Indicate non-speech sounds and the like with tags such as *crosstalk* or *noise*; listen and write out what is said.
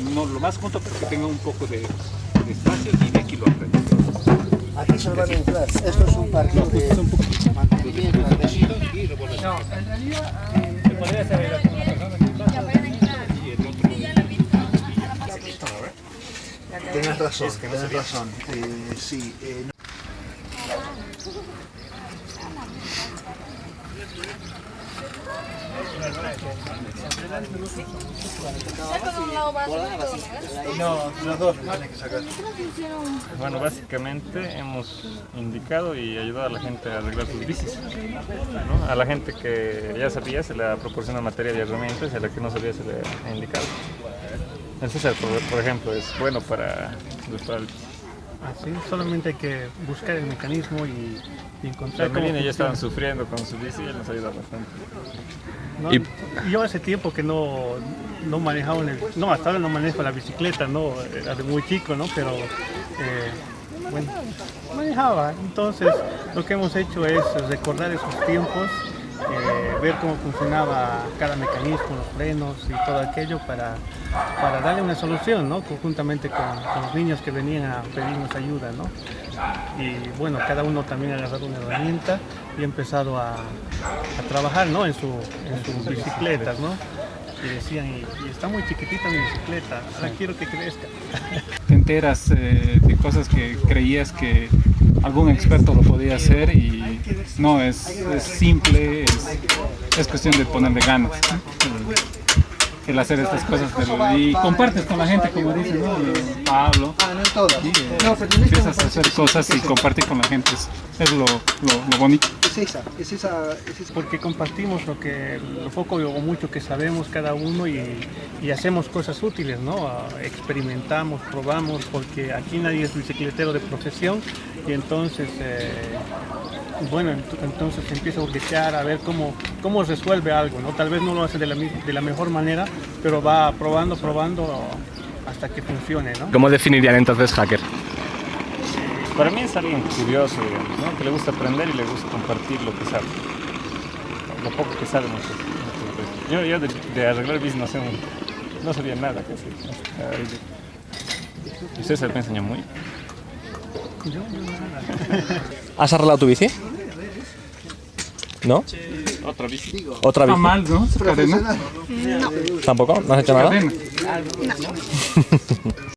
no lo más junto para que tenga un poco de, de espacio y de aquí lo aprendo. Aquí se van a entrar. Esto es un parque de un poquito mantenimiento. y lo vuelvo a No, en realidad, eh, Se podría hacer ahí la una persona que pasa y el otro. Tienes razón, tienes razón. Eh, sí, eh, no- No, los dos que sacar. Bueno, básicamente hemos indicado y ayudado a la gente a arreglar sus bicis. A la gente que ya sabía se le ha proporcionado materia y herramientas y a la que no sabía se le ha indicado. El por, ejemplo, es bueno para reparar el bici. Así, solamente hay que buscar el mecanismo y, y encontrar Melina ya estaban sufriendo con su bici y nos ayuda bastante. ¿no? Y- Yo hace tiempo que no, no manejaba, en el- no, hasta ahora no manejo la bicicleta, no, era de muy chico, ¿no? Pero, eh, bueno, manejaba. Entonces, lo que hemos hecho es recordar esos tiempos, ver cómo funcionaba cada mecanismo, los frenos y todo aquello para, para darle una solución, ¿no? Conjuntamente con, con los niños que venían a pedirnos ayuda, ¿no? y bueno, cada uno también ha agarrado una herramienta y ha empezado a, a trabajar ¿no? en, su, en sus bicicletas, ¿no? Y decían, y, y está muy chiquitita mi bicicleta, ahora quiero que crezca. *laughs* te enteras eh, de cosas que creías que algún experto lo podía hacer y no, es, simple, es, es cuestión de ponerle ganas. El, hacer estas cosas de- y compartes con la gente, como dice ¿no? Pablo. Ah, no en todas. y, eh, No, pero tenés empiezas a hacer cosas y esa. compartir con la gente, es, es lo, lo, lo bonito. Es esa, es esa, es esa. Porque compartimos lo que, lo poco o mucho que sabemos cada uno y, y hacemos cosas útiles, ¿no? Ah, Experimentamos, probamos, porque aquí nadie es bicicletero de profesión y entonces, eh, bueno, ent- entonces se empieza a hurguetear a ver cómo, cómo resuelve algo, ¿no? Tal vez no lo hace de la, de la mejor manera, pero va probando, probando hasta que funcione, ¿no? ¿Cómo definirían entonces hacker? Para mí es alguien curioso, digamos, ¿no? que le gusta aprender y le gusta compartir lo que sabe. Lo poco que sabe muchas, muchas veces. Yo, yo de, de arreglar bici no, sé, no sabía nada casi. Y César me enseñó muy. ¿Has arreglado tu bici? ¿No? Otra bici. ¿Otra Está bici? mal, ¿no? ¿Tampoco? ¿No has hecho nada? Cadena. *laughs*